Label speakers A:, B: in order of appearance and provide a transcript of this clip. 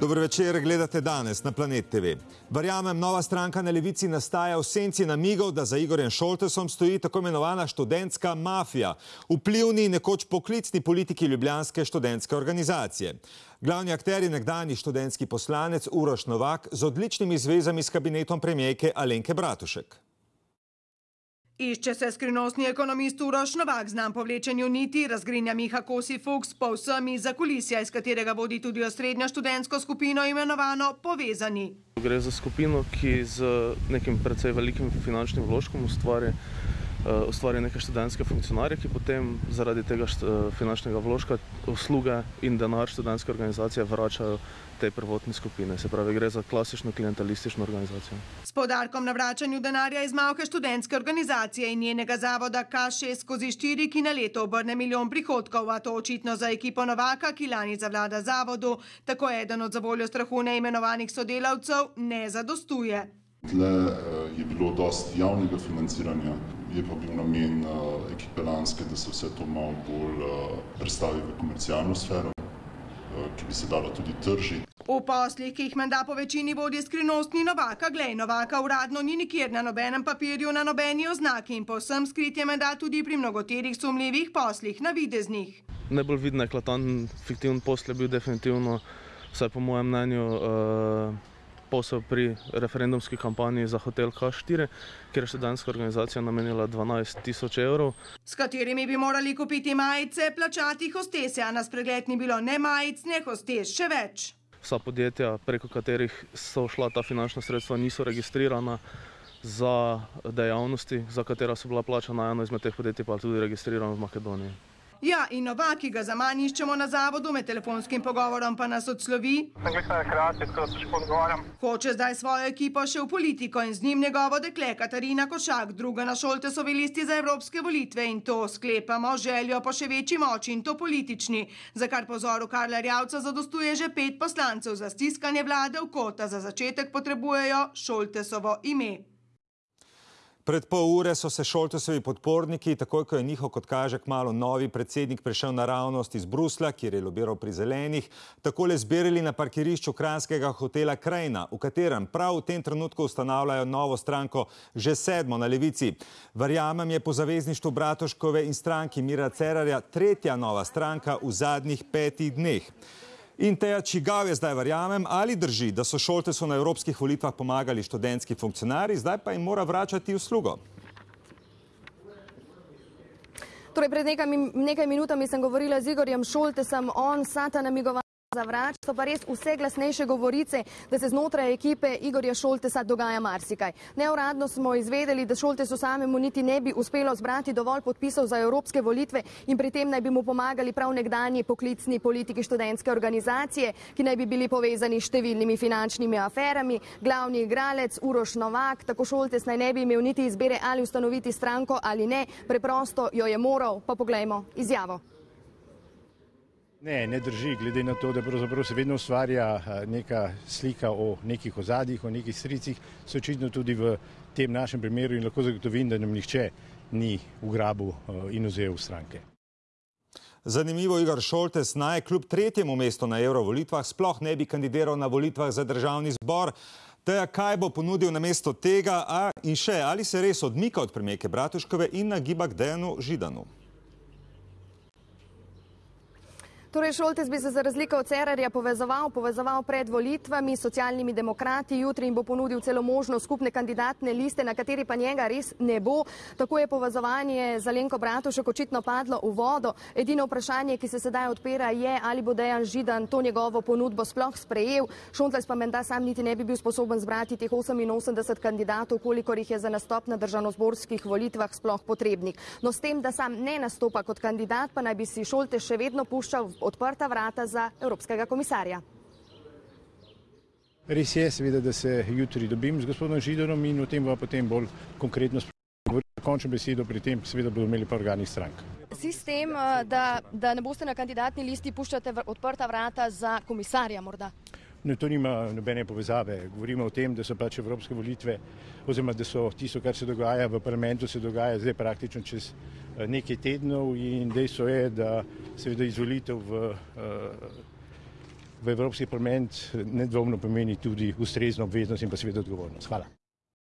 A: Dobro večer, gledate danes na Planet TV. Verjamem, nova stranka na levici nastaja v senci namigov, da za Igorjem Šoltesom stoji tako imenovana študentska mafija, vplivni nekoč poklicni politiki Ljubljanske študentske organizacije. Glavni akter je nekdani študentski poslanec Uroš Novak z odličnimi zvezami s kabinetom premijejke Alenke Bratušek.
B: Išče se skrivnostni ekonomist Uroš Novak, znam po vlečenju niti, razgrinja Miha Kosi Fuchs, po vsem za kulisija, iz katerega vodi tudi osrednjo študentsko skupino imenovano Povezani.
C: Gre za skupino, ki z nekim precej velikim finančnim vložkom ustvari, ustvari neke študentske funkcionarje, ki potem zaradi tega uh, finančnega vložka usluge in denar študentske organizacije vračajo tej prvotni skupine. Se pravi, gre za klasično klientelistično organizacijo.
B: S podarkom na vračanju denarja iz malke študentske organizacije in njenega zavoda K6 skozi 4, ki na leto obrne milijon prihodkov, a to očitno za ekipo Novaka, ki lani zavlada zavodu, tako eden od zavoljo strahu neimenovanih sodelavcev, ne zadostuje.
D: Tle je bilo dosti javnega financiranja, je pa bil namen ekipe Lanske, da se vse to malo bolj predstavi v komercialno sfero ki bi se dalo tudi tržiti.
B: V poslih, ki jih menda po večini vodi skrivnostni Novaka, glej, Novaka uradno ni nikjer na nobenem papirju, na nobeni oznaki in povsem skrit je menda tudi pri mnogoterih sumljivih poslih, navideznih.
C: Najbolj viden eklatanten fiktivni posl je bil definitivno, vsaj po mojem mnenju, uh, posel pri referendumski kampanji za hotel K4, kjer je študentska organizacija namenila 12 tisoč evrov.
B: S katerimi bi morali kupiti majice, plačati hostese, a na spregled ni bilo ne majic, ne hostes, še več.
C: Vsa podjetja, preko katerih so šla ta finančna sredstva, niso registrirana za dejavnosti, za katera so bila plačana. Eno izmed teh podjetij pa tudi registrirano v Makedoniji.
B: Ja, in Novak, ki ga za manj iščemo na zavodu, med telefonskim pogovorom pa nas odslovi. Hoče zdaj svojo ekipo še v politiko in z njim njegovo dekle Katarina Košak, druga na Šoltesovi listi za evropske volitve in to sklepamo željo po še večji moči in to politični, za kar pozoru Karla Rjavca zadostuje že pet poslancev za stiskanje vlade v kota. Za začetek potrebujejo Šoltesovo ime.
A: Pred pol ure so se Šoltesovi podporniki, takoj ko je njihov, kot kaže, kmalo novi predsednik prišel naravnost iz Brusla, kjer je lobiral pri zelenih, takole zbirali na parkirišču kranskega hotela Krajina, v katerem prav v tem trenutku ustanavljajo novo stranko, že sedmo na levici. Verjamem je po zavezništvu Bratoškove in stranki Mira Cerarja tretja nova stranka v zadnjih petih dneh. In teja, čigav je zdaj verjamem, ali drži, da so Šoltesu na evropskih volitvah pomagali študentski funkcionari, zdaj pa jim mora vračati uslugo.
E: Torej, pred nekaj, nekaj minutami sem govorila z Igorjem Šoltesom, on sata namigoval zavrač, so pa res vse glasnejše govorice, da se znotraj ekipe Igorja Šoltesa dogaja marsikaj. Neuradno smo izvedeli, da Šoltesu samemu niti ne bi uspelo zbrati dovolj podpisov za evropske volitve in pri tem naj bi mu pomagali prav nekdanji poklicni politiki študentske organizacije, ki naj bi bili povezani s številnimi finančnimi aferami. Glavni igralec Uroš Novak, tako Šoltes naj ne bi imel niti izbere ali ustanoviti stranko ali ne, preprosto jo je moral, pa poglejmo izjavo.
F: Ne, ne drži, glede na to, da pravzaprav se vedno ustvarja neka slika o nekih ozadjih, o nekih stricih, se očitno tudi v tem našem primeru in lahko zagotovim, da nam nihče ni ugrabil in vzel stranke.
A: Zanimivo, Igor Šoltes naj kljub tretjemu mestu na eurovolitvah sploh ne bi kandidiral na volitvah za državni zbor. Teja, kaj bo ponudil na mesto tega a, in še, ali se res odmika od premijeke Bratuškove in nagiba k Dejanu Židanu?
E: Torej, Šoltes bi se za razliko od Cerarja povezoval, povezoval pred volitvami s socialnimi demokrati, jutri jim bo ponudil celo možnost skupne kandidatne liste, na kateri pa njega res ne bo. Tako je povezovanje za Lenko Bratušek očitno padlo v vodo. Edino vprašanje, ki se sedaj odpira, je, ali bo Dejan Židan to njegovo ponudbo sploh sprejel. Šoltes pa menda sam niti ne bi bil sposoben zbrati teh 88 kandidatov, kolikor jih je za nastop na državnozborskih volitvah sploh potrebnih. No, s tem, da sam ne nastopa kot kandidat, pa naj bi si Šoltes še vedno puščal odprta vrata za evropskega komisarja.
F: Res je, seveda, da se jutri dobim z gospodom Židanom in o tem bo potem bolj konkretno spregovoril. Končno besedo pri tem seveda bodo imeli pa organi strank.
E: Sistem, da, da ne boste na kandidatni listi puščate odprta vrata za komisarja morda?
F: No, to nima nobene povezave. Govorimo o tem, da so pač evropske volitve, oziroma da so tisto, kar se dogaja v parlamentu, se dogaja zdaj praktično čez nekaj tednov in dejstvo je, da seveda izvolitev v, v Evropski parlament nedvomno pomeni tudi ustrezno obveznost in pa seveda odgovornost. Hvala.